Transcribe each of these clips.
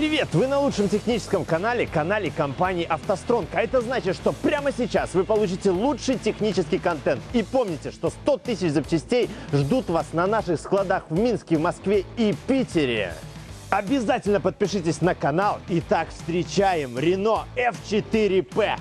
Привет! Вы на лучшем техническом канале, канале компании «АвтоСтронг». А это значит, что прямо сейчас вы получите лучший технический контент. И помните, что 100 тысяч запчастей ждут вас на наших складах в Минске, в Москве и Питере. Обязательно подпишитесь на канал. Итак, встречаем Renault F4P.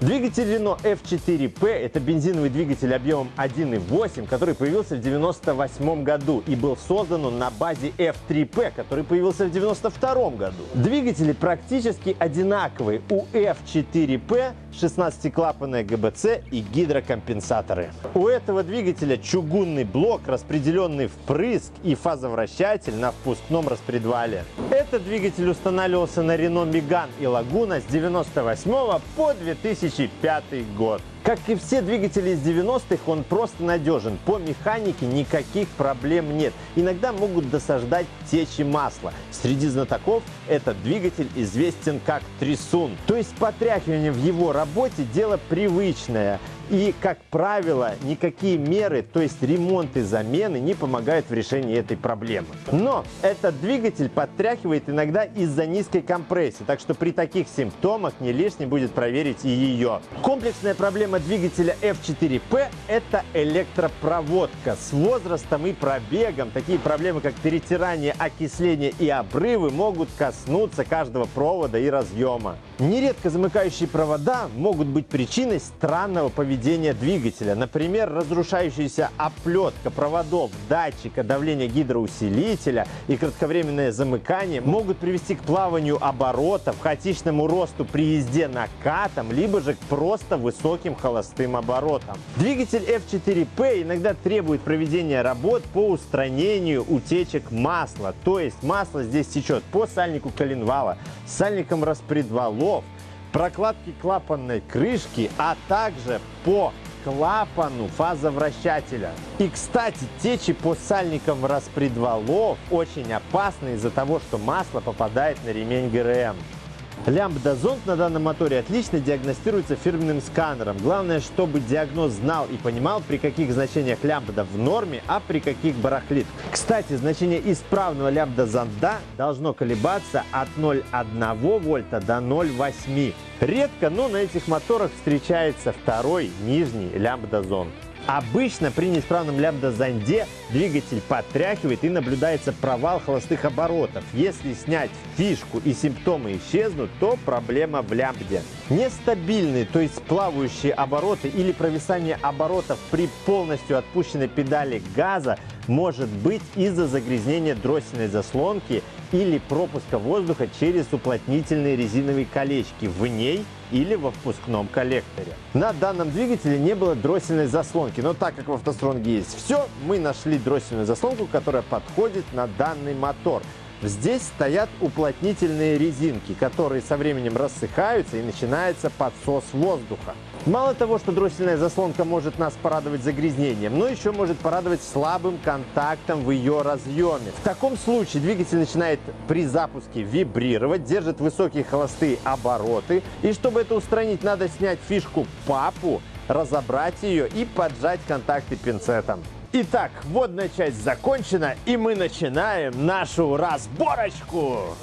Двигатель Renault F4P – это бензиновый двигатель объемом 1.8, который появился в 1998 году и был создан на базе F3P, который появился в 1992 году. Двигатели практически одинаковые. У F4P 16-клапанная ГБЦ и гидрокомпенсаторы. У этого двигателя чугунный блок, распределенный впрыск и фазовращатель на впускном распредвале. Этот двигатель устанавливался на Renault Megane и Laguna с 98 по 2000 2005 год. Как и все двигатели из 90-х, он просто надежен. По механике никаких проблем нет. Иногда могут досаждать течи масла. Среди знатоков этот двигатель известен как трясун. То есть потряхивание в его работе дело привычное. И, как правило, никакие меры, то есть ремонт и замены, не помогают в решении этой проблемы. Но этот двигатель подтряхивает иногда из-за низкой компрессии, так что при таких симптомах не лишне будет проверить и ее. Комплексная проблема двигателя F4P – это электропроводка. С возрастом и пробегом такие проблемы, как перетирание, окисление и обрывы могут коснуться каждого провода и разъема. Нередко замыкающие провода могут быть причиной странного поведения поведения двигателя. Например, разрушающаяся оплетка проводов датчика давления гидроусилителя и кратковременное замыкание могут привести к плаванию оборотов, хаотичному росту при езде накатом, либо же к просто высоким холостым оборотам. Двигатель F4P иногда требует проведения работ по устранению утечек масла. То есть масло здесь течет по сальнику коленвала, сальникам распредвалов, прокладки клапанной крышки, а также по клапану фазовращателя. И, кстати, течи по сальникам распредвалов очень опасны из-за того, что масло попадает на ремень ГРМ. Лямбда-зонд на данном моторе отлично диагностируется фирменным сканером. Главное, чтобы диагноз знал и понимал, при каких значениях лямбда в норме, а при каких барахлит. Кстати, значение исправного лямбда-зонда должно колебаться от 0,1 вольта до 0,8. Редко, но на этих моторах встречается второй нижний лямбда-зонд. Обычно при неисправном лямбда-зонде двигатель подтряхивает и наблюдается провал холостых оборотов. Если снять фишку и симптомы исчезнут, то проблема в лямбде. Нестабильные, то есть плавающие обороты или провисание оборотов при полностью отпущенной педали газа может быть из-за загрязнения дроссельной заслонки или пропуска воздуха через уплотнительные резиновые колечки в ней или во впускном коллекторе. На данном двигателе не было дроссельной заслонки, но так как в автостронге есть все, мы нашли дроссельную заслонку, которая подходит на данный мотор. Здесь стоят уплотнительные резинки, которые со временем рассыхаются и начинается подсос воздуха. Мало того, что дроссельная заслонка может нас порадовать загрязнением, но еще может порадовать слабым контактом в ее разъеме. В таком случае двигатель начинает при запуске вибрировать, держит высокие холостые обороты. И чтобы это устранить, надо снять фишку папу, разобрать ее и поджать контакты пинцетом. Итак, водная часть закончена, и мы начинаем нашу разборочку.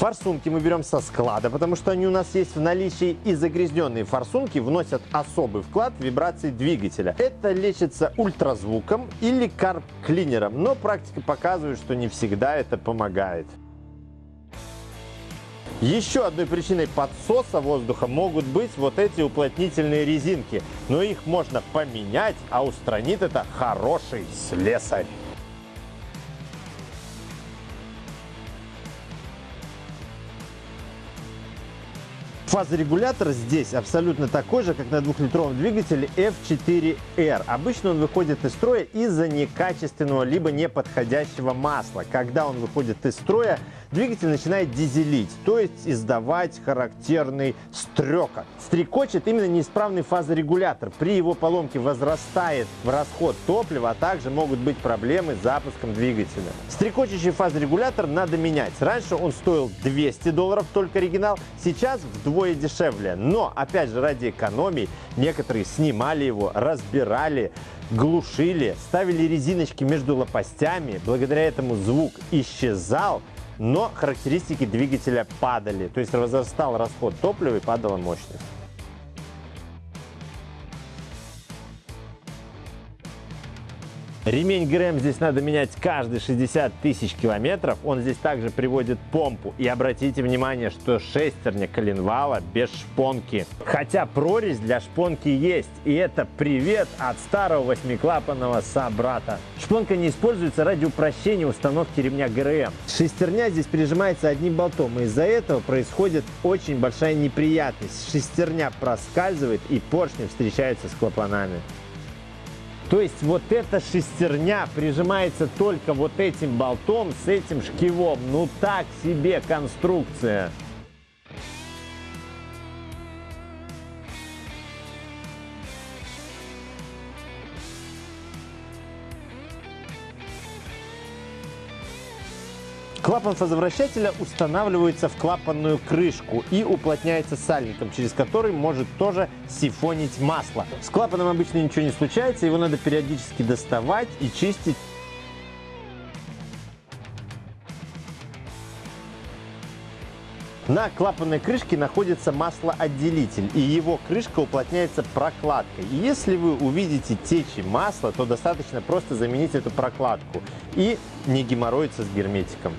Форсунки мы берем со склада, потому что они у нас есть в наличии. И загрязненные форсунки вносят особый вклад в вибрации двигателя. Это лечится ультразвуком или карп-клинером, но практика показывает, что не всегда это помогает. Еще одной причиной подсоса воздуха могут быть вот эти уплотнительные резинки. Но их можно поменять, а устранит это хороший слесарь. Фазорегулятор здесь абсолютно такой же, как на двухлитровом двигателе F4R. Обычно он выходит из строя из-за некачественного либо неподходящего масла. Когда он выходит из строя, двигатель начинает дизелить, то есть издавать характерный стрекот. Стрекочет именно неисправный фазорегулятор. При его поломке возрастает расход топлива, а также могут быть проблемы с запуском двигателя. Стрекочущий фазорегулятор надо менять. Раньше он стоил 200 долларов, только оригинал, сейчас вдвое дешевле. Но, опять же, ради экономии некоторые снимали его, разбирали, глушили, ставили резиночки между лопастями. Благодаря этому звук исчезал, но характеристики двигателя падали. То есть возрастал расход топлива и падала мощность. Ремень ГРМ здесь надо менять каждые 60 тысяч километров. Он здесь также приводит помпу. И обратите внимание, что шестерня коленвала без шпонки. Хотя прорезь для шпонки есть. И это привет от старого восьмиклапанного собрата. Шпонка не используется ради упрощения установки ремня ГРМ. Шестерня здесь прижимается одним болтом. И из-за этого происходит очень большая неприятность. Шестерня проскальзывает и поршни встречаются с клапанами. То есть вот эта шестерня прижимается только вот этим болтом с этим шкивом. Ну так себе конструкция. Клапан фазовращателя устанавливается в клапанную крышку и уплотняется сальником, через который может тоже сифонить масло. С клапаном обычно ничего не случается, его надо периодически доставать и чистить. На клапанной крышке находится маслоотделитель, и его крышка уплотняется прокладкой. И если вы увидите течи масла, то достаточно просто заменить эту прокладку и не геморроиться с герметиком.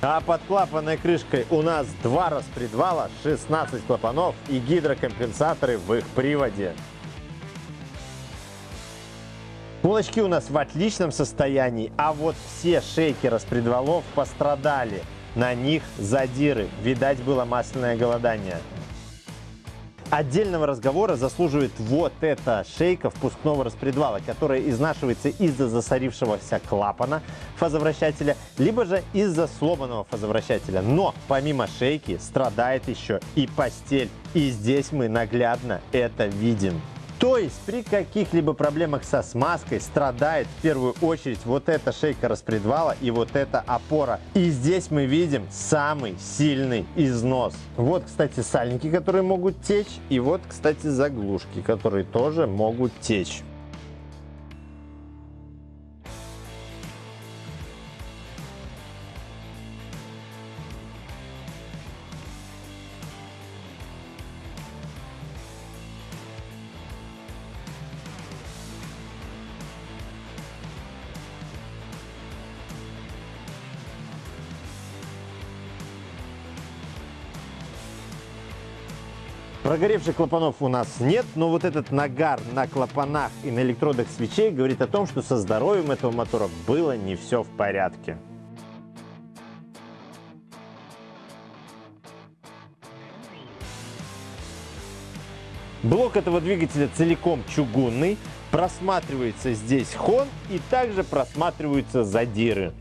А под клапанной крышкой у нас два распредвала, 16 клапанов и гидрокомпенсаторы в их приводе. Полочки у нас в отличном состоянии, а вот все шейки распредвалов пострадали. На них задиры, видать было масляное голодание. Отдельного разговора заслуживает вот эта шейка впускного распредвала, которая изнашивается из-за засорившегося клапана фазовращателя, либо же из-за сломанного фазовращателя. Но помимо шейки страдает еще и постель. И здесь мы наглядно это видим. То есть при каких-либо проблемах со смазкой страдает в первую очередь вот эта шейка распредвала и вот эта опора. И здесь мы видим самый сильный износ. Вот, кстати, сальники, которые могут течь. И вот, кстати, заглушки, которые тоже могут течь. Прогоревших клапанов у нас нет, но вот этот нагар на клапанах и на электродах свечей говорит о том, что со здоровьем этого мотора было не все в порядке. Блок этого двигателя целиком чугунный, просматривается здесь хон и также просматриваются задиры.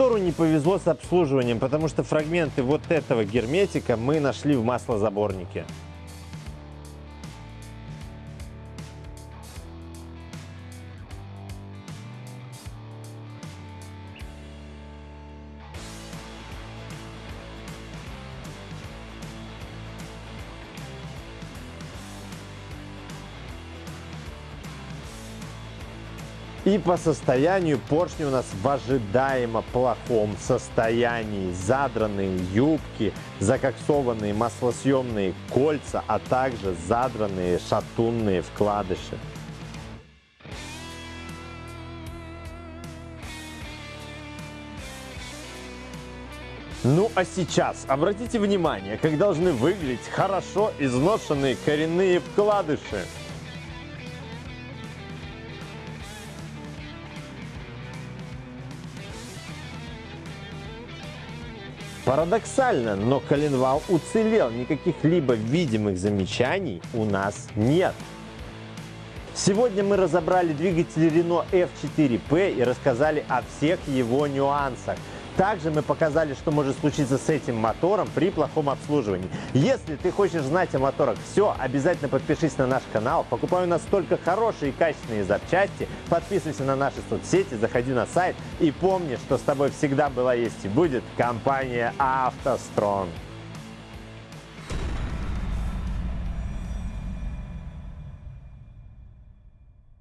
Мотору не повезло с обслуживанием, потому что фрагменты вот этого герметика мы нашли в маслозаборнике. И по состоянию поршни у нас в ожидаемо плохом состоянии. Задранные юбки, закоксованные маслосъемные кольца, а также задранные шатунные вкладыши. Ну а сейчас обратите внимание, как должны выглядеть хорошо изношенные коренные вкладыши. Парадоксально, но коленвал уцелел, никаких либо видимых замечаний у нас нет. Сегодня мы разобрали двигатель Renault F4P и рассказали о всех его нюансах. Также мы показали, что может случиться с этим мотором при плохом обслуживании. Если ты хочешь знать о моторах все, обязательно подпишись на наш канал. Покупай у нас только хорошие и качественные запчасти. Подписывайся на наши соцсети, заходи на сайт и помни, что с тобой всегда была есть и будет компания «АвтоСтронг».